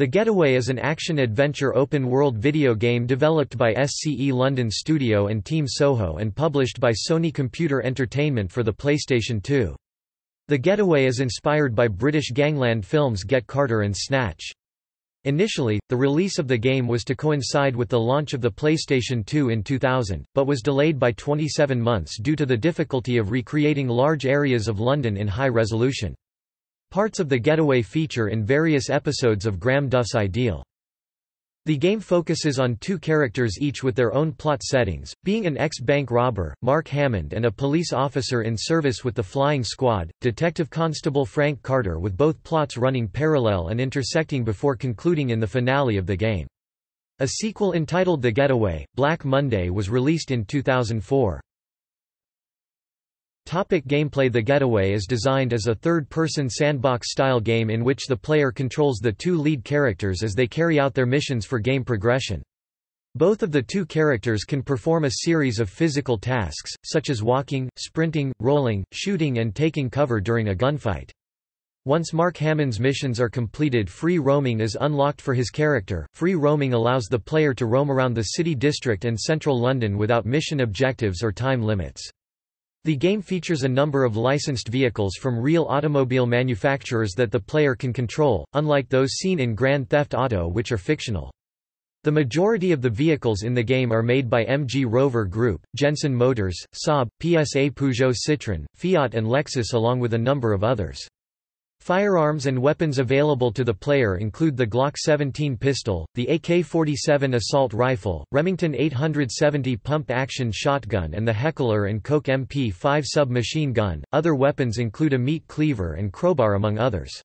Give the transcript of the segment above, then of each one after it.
The Getaway is an action-adventure open-world video game developed by SCE London Studio and Team Soho and published by Sony Computer Entertainment for the PlayStation 2. The Getaway is inspired by British gangland films Get Carter and Snatch. Initially, the release of the game was to coincide with the launch of the PlayStation 2 in 2000, but was delayed by 27 months due to the difficulty of recreating large areas of London in high resolution. Parts of the getaway feature in various episodes of Graham Duff's Ideal. The game focuses on two characters each with their own plot settings, being an ex-bank robber, Mark Hammond and a police officer in service with the Flying Squad, Detective Constable Frank Carter with both plots running parallel and intersecting before concluding in the finale of the game. A sequel entitled The Getaway, Black Monday was released in 2004. Topic gameplay The Getaway is designed as a third-person sandbox-style game in which the player controls the two lead characters as they carry out their missions for game progression. Both of the two characters can perform a series of physical tasks, such as walking, sprinting, rolling, shooting and taking cover during a gunfight. Once Mark Hammond's missions are completed free roaming is unlocked for his character. Free roaming allows the player to roam around the city district and central London without mission objectives or time limits. The game features a number of licensed vehicles from real automobile manufacturers that the player can control, unlike those seen in Grand Theft Auto which are fictional. The majority of the vehicles in the game are made by MG Rover Group, Jensen Motors, Saab, PSA Peugeot Citroën, Fiat and Lexus along with a number of others. Firearms and weapons available to the player include the Glock 17 pistol, the AK-47 assault rifle, Remington 870 pump-action shotgun and the Heckler & Koch MP5 submachine gun. Other weapons include a meat cleaver and crowbar among others.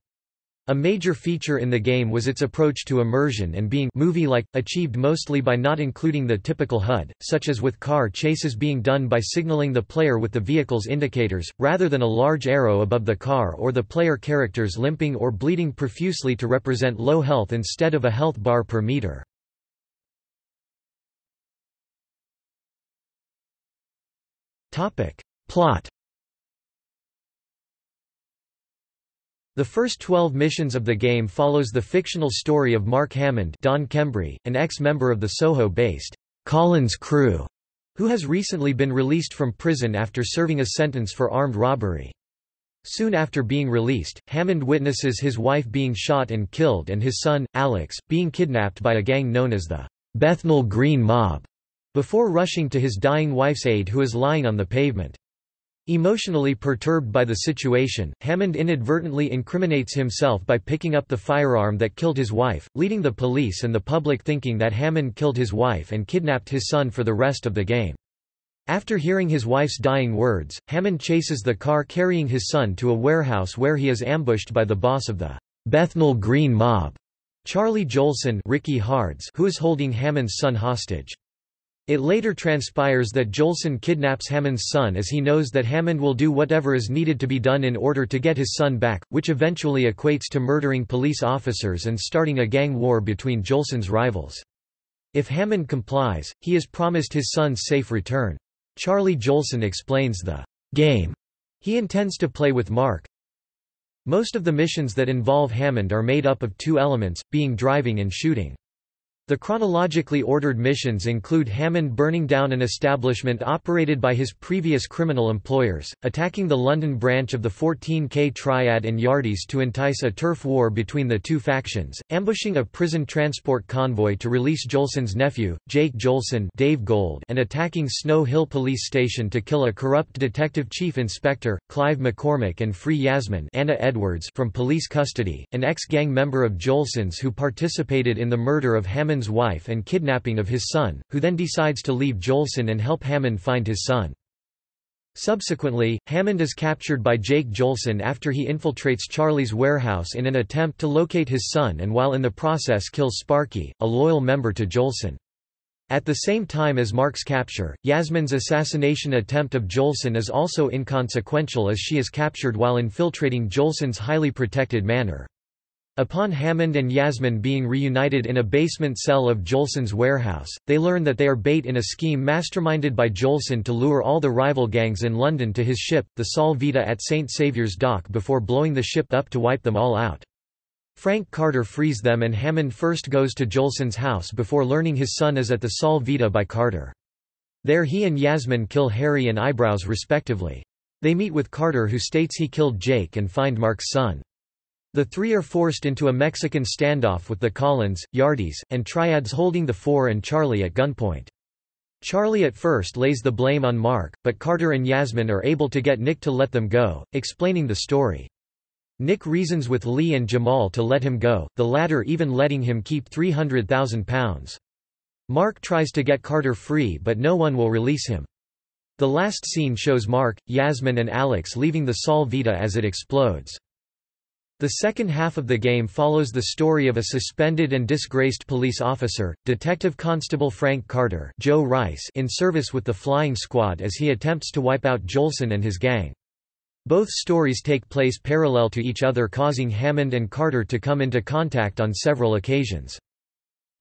A major feature in the game was its approach to immersion and being movie-like, achieved mostly by not including the typical HUD, such as with car chases being done by signaling the player with the vehicle's indicators, rather than a large arrow above the car or the player characters limping or bleeding profusely to represent low health instead of a health bar per meter. Plot The first 12 missions of the game follows the fictional story of Mark Hammond Don Kembry, an ex-member of the Soho-based Collins crew, who has recently been released from prison after serving a sentence for armed robbery. Soon after being released, Hammond witnesses his wife being shot and killed and his son, Alex, being kidnapped by a gang known as the Bethnal Green Mob, before rushing to his dying wife's aid who is lying on the pavement. Emotionally perturbed by the situation, Hammond inadvertently incriminates himself by picking up the firearm that killed his wife, leading the police and the public thinking that Hammond killed his wife and kidnapped his son for the rest of the game. After hearing his wife's dying words, Hammond chases the car carrying his son to a warehouse where he is ambushed by the boss of the Bethnal Green Mob, Charlie Jolson Ricky Hards, who is holding Hammond's son hostage. It later transpires that Jolson kidnaps Hammond's son as he knows that Hammond will do whatever is needed to be done in order to get his son back, which eventually equates to murdering police officers and starting a gang war between Jolson's rivals. If Hammond complies, he is promised his son's safe return. Charlie Jolson explains the game he intends to play with Mark. Most of the missions that involve Hammond are made up of two elements, being driving and shooting. The chronologically ordered missions include Hammond burning down an establishment operated by his previous criminal employers, attacking the London branch of the 14K Triad and Yardies to entice a turf war between the two factions, ambushing a prison transport convoy to release Jolson's nephew, Jake Jolson Dave Gold, and attacking Snow Hill Police Station to kill a corrupt detective chief inspector, Clive McCormick and free Yasmin Anna Edwards from police custody, an ex-gang member of Jolson's who participated in the murder of Hammond Hammond's wife and kidnapping of his son, who then decides to leave Jolson and help Hammond find his son. Subsequently, Hammond is captured by Jake Jolson after he infiltrates Charlie's warehouse in an attempt to locate his son and while in the process kills Sparky, a loyal member to Jolson. At the same time as Mark's capture, Yasmin's assassination attempt of Jolson is also inconsequential as she is captured while infiltrating Jolson's highly protected manor. Upon Hammond and Yasmin being reunited in a basement cell of Jolson's warehouse, they learn that they are bait in a scheme masterminded by Jolson to lure all the rival gangs in London to his ship, the Sol Vita at St Saviour's Dock before blowing the ship up to wipe them all out. Frank Carter frees them and Hammond first goes to Jolson's house before learning his son is at the Sol Vita by Carter. There he and Yasmin kill Harry and Eyebrows respectively. They meet with Carter who states he killed Jake and find Mark's son. The three are forced into a Mexican standoff with the Collins, Yardies, and Triads holding the Four and Charlie at gunpoint. Charlie at first lays the blame on Mark, but Carter and Yasmin are able to get Nick to let them go, explaining the story. Nick reasons with Lee and Jamal to let him go, the latter even letting him keep £300,000. Mark tries to get Carter free but no one will release him. The last scene shows Mark, Yasmin and Alex leaving the Sol Vita as it explodes. The second half of the game follows the story of a suspended and disgraced police officer, Detective Constable Frank Carter Joe Rice in service with the Flying Squad as he attempts to wipe out Jolson and his gang. Both stories take place parallel to each other causing Hammond and Carter to come into contact on several occasions.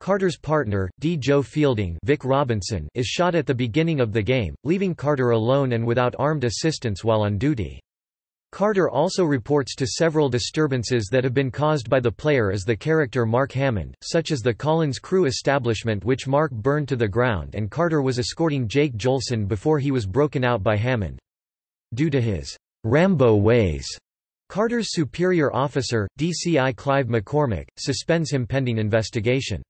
Carter's partner, D. Joe Fielding Vic Robinson, is shot at the beginning of the game, leaving Carter alone and without armed assistance while on duty. Carter also reports to several disturbances that have been caused by the player as the character Mark Hammond, such as the Collins Crew establishment which Mark burned to the ground and Carter was escorting Jake Jolson before he was broken out by Hammond. Due to his Rambo ways, Carter's superior officer, DCI Clive McCormick, suspends him pending investigation.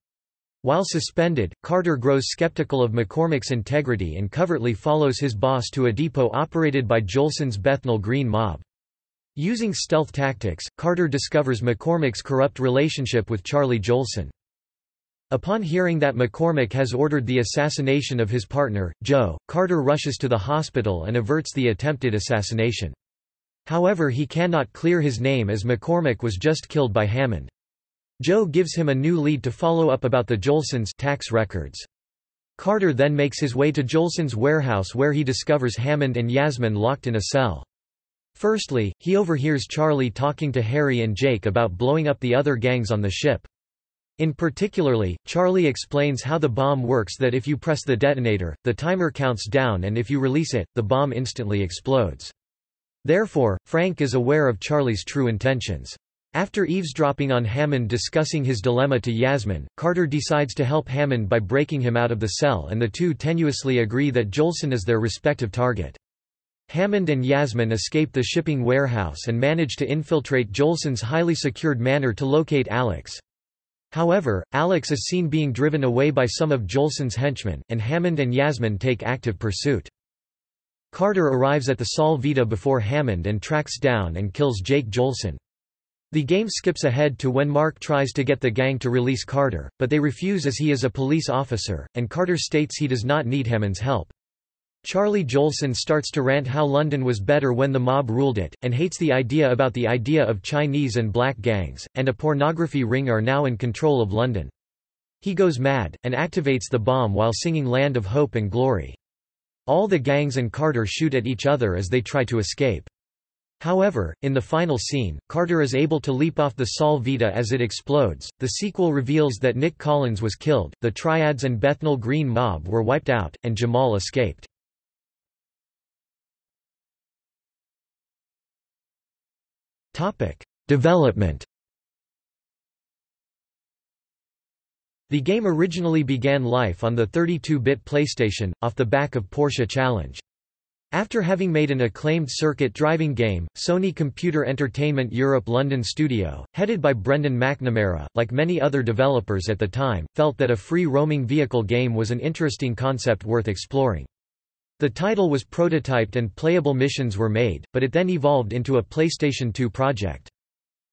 While suspended, Carter grows skeptical of McCormick's integrity and covertly follows his boss to a depot operated by Jolson's Bethnal Green mob. Using stealth tactics, Carter discovers McCormick's corrupt relationship with Charlie Jolson. Upon hearing that McCormick has ordered the assassination of his partner, Joe, Carter rushes to the hospital and averts the attempted assassination. However he cannot clear his name as McCormick was just killed by Hammond. Joe gives him a new lead to follow up about the Jolsons tax records. Carter then makes his way to Jolson's warehouse where he discovers Hammond and Yasmin locked in a cell. Firstly, he overhears Charlie talking to Harry and Jake about blowing up the other gangs on the ship. In particularly, Charlie explains how the bomb works that if you press the detonator, the timer counts down and if you release it, the bomb instantly explodes. Therefore, Frank is aware of Charlie's true intentions. After eavesdropping on Hammond discussing his dilemma to Yasmin, Carter decides to help Hammond by breaking him out of the cell and the two tenuously agree that Jolson is their respective target. Hammond and Yasmin escape the shipping warehouse and manage to infiltrate Jolson's highly secured manor to locate Alex. However, Alex is seen being driven away by some of Jolson's henchmen, and Hammond and Yasmin take active pursuit. Carter arrives at the Sol Vita before Hammond and tracks down and kills Jake Jolson. The game skips ahead to when Mark tries to get the gang to release Carter, but they refuse as he is a police officer, and Carter states he does not need Hammond's help. Charlie Jolson starts to rant how London was better when the mob ruled it, and hates the idea about the idea of Chinese and black gangs, and a pornography ring are now in control of London. He goes mad, and activates the bomb while singing Land of Hope and Glory. All the gangs and Carter shoot at each other as they try to escape. However, in the final scene, Carter is able to leap off the Sol Vita as it explodes. The sequel reveals that Nick Collins was killed, the Triads and Bethnal Green mob were wiped out, and Jamal escaped. Topic: Development. The game originally began life on the 32-bit PlayStation, off the back of Porsche Challenge. After having made an acclaimed circuit driving game, Sony Computer Entertainment Europe London studio, headed by Brendan McNamara, like many other developers at the time, felt that a free roaming vehicle game was an interesting concept worth exploring. The title was prototyped and playable missions were made, but it then evolved into a PlayStation 2 project.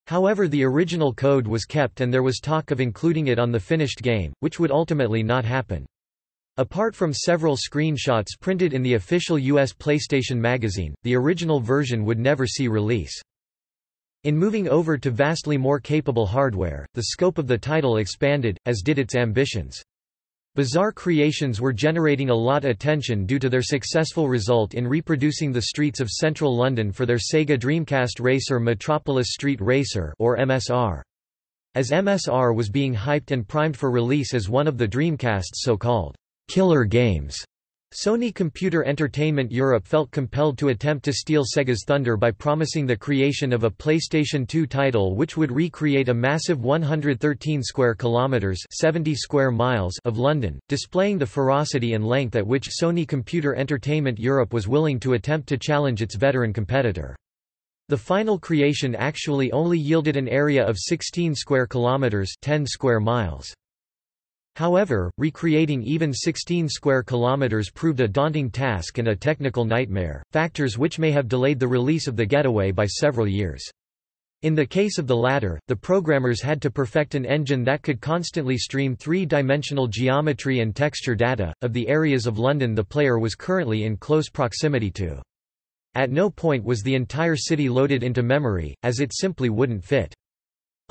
However the original code was kept and there was talk of including it on the finished game, which would ultimately not happen. Apart from several screenshots printed in the official US PlayStation magazine, the original version would never see release. In moving over to vastly more capable hardware, the scope of the title expanded, as did its ambitions. Bizarre creations were generating a lot attention due to their successful result in reproducing the streets of central London for their Sega Dreamcast racer Metropolis Street Racer or MSR. As MSR was being hyped and primed for release as one of the Dreamcast's so-called killer games. Sony Computer Entertainment Europe felt compelled to attempt to steal Sega's thunder by promising the creation of a PlayStation 2 title which would recreate a massive 113 square kilometers 70 square miles of London, displaying the ferocity and length at which Sony Computer Entertainment Europe was willing to attempt to challenge its veteran competitor. The final creation actually only yielded an area of 16 square kilometers 10 square miles. However, recreating even 16 square kilometers proved a daunting task and a technical nightmare, factors which may have delayed the release of the Getaway by several years. In the case of the latter, the programmers had to perfect an engine that could constantly stream three-dimensional geometry and texture data, of the areas of London the player was currently in close proximity to. At no point was the entire city loaded into memory, as it simply wouldn't fit.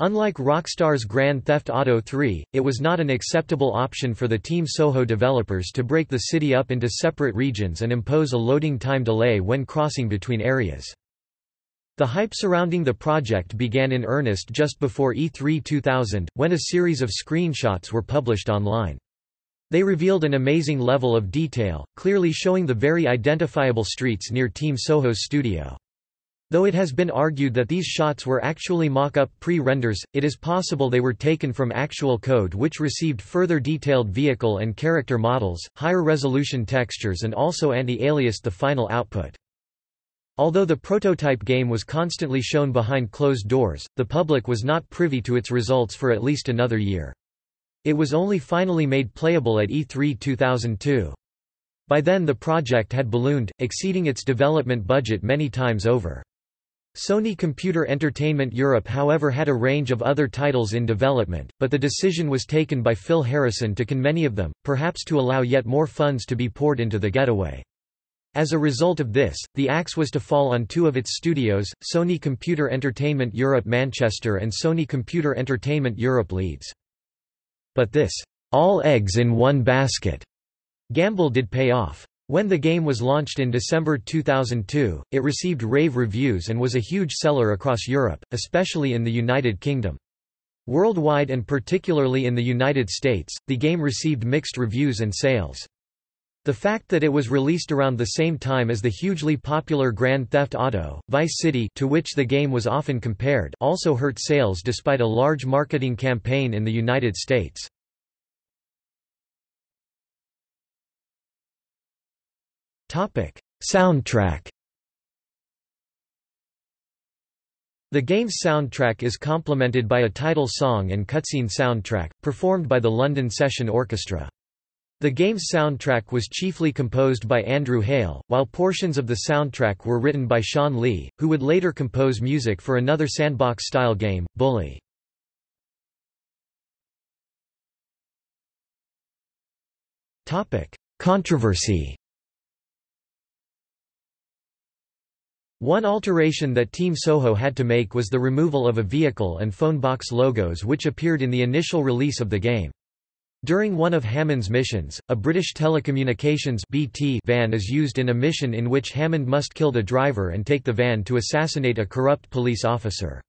Unlike Rockstar's Grand Theft Auto 3, it was not an acceptable option for the Team Soho developers to break the city up into separate regions and impose a loading time delay when crossing between areas. The hype surrounding the project began in earnest just before E3 2000, when a series of screenshots were published online. They revealed an amazing level of detail, clearly showing the very identifiable streets near Team Soho's studio. Though it has been argued that these shots were actually mock-up pre-renders, it is possible they were taken from actual code which received further detailed vehicle and character models, higher resolution textures and also anti-aliased the final output. Although the prototype game was constantly shown behind closed doors, the public was not privy to its results for at least another year. It was only finally made playable at E3 2002. By then the project had ballooned, exceeding its development budget many times over. Sony Computer Entertainment Europe however had a range of other titles in development, but the decision was taken by Phil Harrison to can many of them, perhaps to allow yet more funds to be poured into the getaway. As a result of this, the axe was to fall on two of its studios, Sony Computer Entertainment Europe Manchester and Sony Computer Entertainment Europe Leeds. But this, all eggs in one basket, gamble did pay off. When the game was launched in December 2002, it received rave reviews and was a huge seller across Europe, especially in the United Kingdom. Worldwide and particularly in the United States, the game received mixed reviews and sales. The fact that it was released around the same time as the hugely popular Grand Theft Auto, Vice City to which the game was often compared also hurt sales despite a large marketing campaign in the United States. Soundtrack The game's soundtrack is complemented by a title song and cutscene soundtrack, performed by the London Session Orchestra. The game's soundtrack was chiefly composed by Andrew Hale, while portions of the soundtrack were written by Shawn Lee, who would later compose music for another sandbox-style game, Bully. Controversy One alteration that Team Soho had to make was the removal of a vehicle and phone box logos which appeared in the initial release of the game. During one of Hammond's missions, a British Telecommunications BT van is used in a mission in which Hammond must kill the driver and take the van to assassinate a corrupt police officer.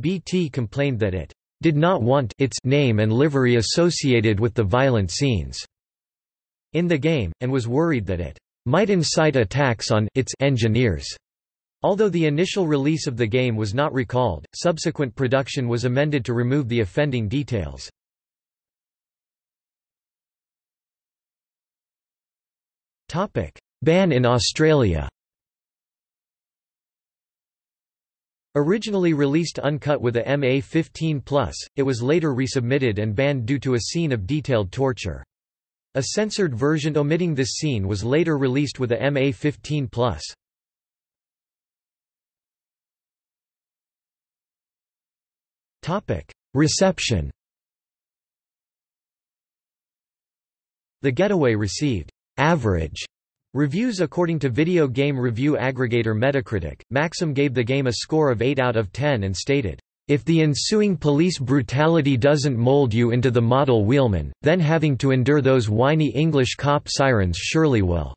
BT complained that it did not want its name and livery associated with the violent scenes in the game, and was worried that it might incite attacks on its engineers. Although the initial release of the game was not recalled, subsequent production was amended to remove the offending details. Ban in Australia Originally released uncut with a MA15+, it was later resubmitted and banned due to a scene of detailed torture. A censored version omitting this scene was later released with a MA15+. Reception The Getaway received average reviews according to video game review aggregator Metacritic. Maxim gave the game a score of 8 out of 10 and stated, if the ensuing police brutality doesn't mold you into the model wheelman, then having to endure those whiny English cop sirens surely will."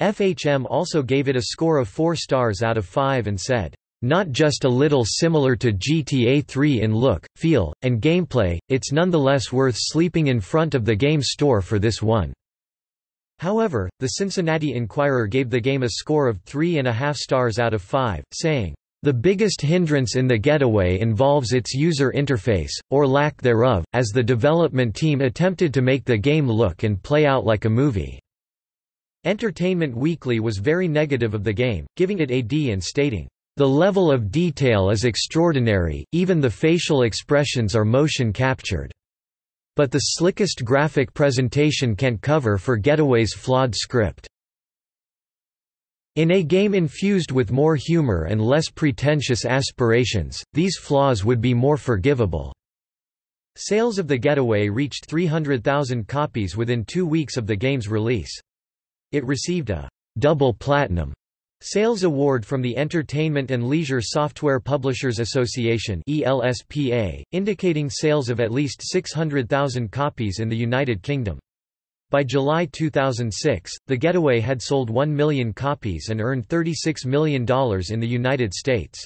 FHM also gave it a score of 4 stars out of 5 and said, not just a little similar to GTA 3 in look, feel, and gameplay, it's nonetheless worth sleeping in front of the game store for this one. However, the Cincinnati Enquirer gave the game a score of three and a half stars out of five, saying, the biggest hindrance in the Getaway involves its user interface, or lack thereof, as the development team attempted to make the game look and play out like a movie. Entertainment Weekly was very negative of the game, giving it a D and stating, the level of detail is extraordinary, even the facial expressions are motion captured. But the slickest graphic presentation can't cover for Getaway's flawed script. In a game infused with more humor and less pretentious aspirations, these flaws would be more forgivable. Sales of The Getaway reached 300,000 copies within two weeks of the game's release. It received a double platinum Sales Award from the Entertainment and Leisure Software Publishers Association ELSPA, indicating sales of at least 600,000 copies in the United Kingdom. By July 2006, The Getaway had sold 1 million copies and earned $36 million in the United States.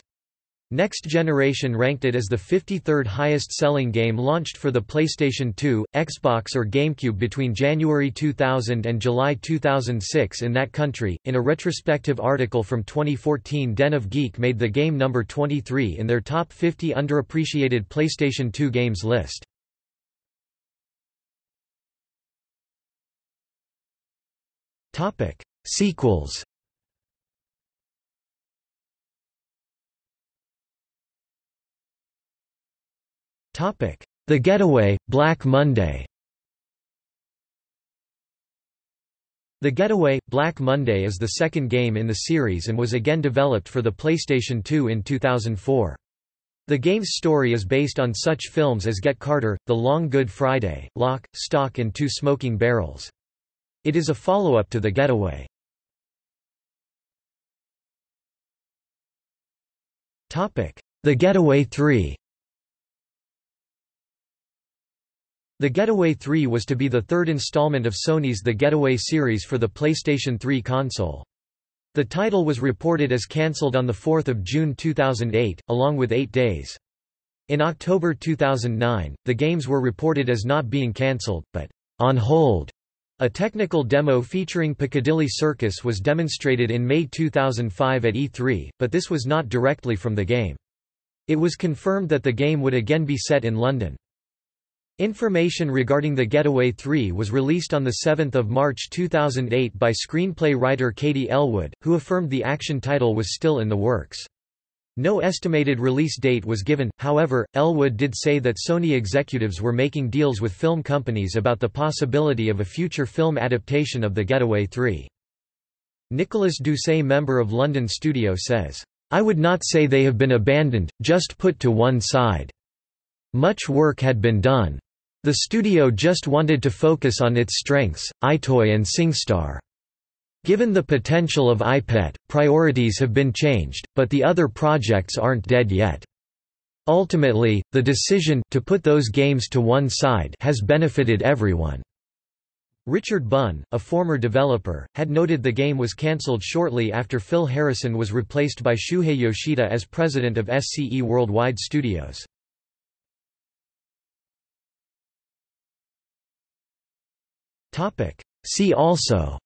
Next Generation ranked it as the 53rd highest-selling game launched for the PlayStation 2, Xbox or GameCube between January 2000 and July 2006 in that country. In a retrospective article from 2014, Den of Geek made the game number 23 in their top 50 underappreciated PlayStation 2 games list. Sequels The Getaway, Black Monday The Getaway, Black Monday is the second game in the series and was again developed for the PlayStation 2 in 2004. The game's story is based on such films as Get Carter, The Long Good Friday, Lock, Stock and Two Smoking Barrels. It is a follow-up to The Getaway. The Getaway 3 The Getaway 3 was to be the third installment of Sony's The Getaway series for the PlayStation 3 console. The title was reported as cancelled on 4 June 2008, along with Eight Days. In October 2009, the games were reported as not being cancelled, but on hold. A technical demo featuring Piccadilly Circus was demonstrated in May 2005 at E3, but this was not directly from the game. It was confirmed that the game would again be set in London. Information regarding The Getaway 3 was released on 7 March 2008 by screenplay writer Katie Elwood, who affirmed the action title was still in the works. No estimated release date was given, however, Elwood did say that Sony executives were making deals with film companies about the possibility of a future film adaptation of The Getaway 3. Nicolas Doucet member of London studio says, I would not say they have been abandoned, just put to one side. Much work had been done. The studio just wanted to focus on its strengths, EyeToy and SingStar. Given the potential of EyePet, priorities have been changed, but the other projects aren't dead yet. Ultimately, the decision to put those games to one side has benefited everyone. Richard Bunn, a former developer, had noted the game was cancelled shortly after Phil Harrison was replaced by Shuhei Yoshida as president of SCE Worldwide Studios. See also.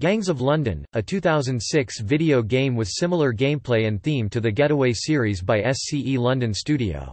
Gangs of London, a 2006 video game with similar gameplay and theme to the Getaway series by SCE London Studio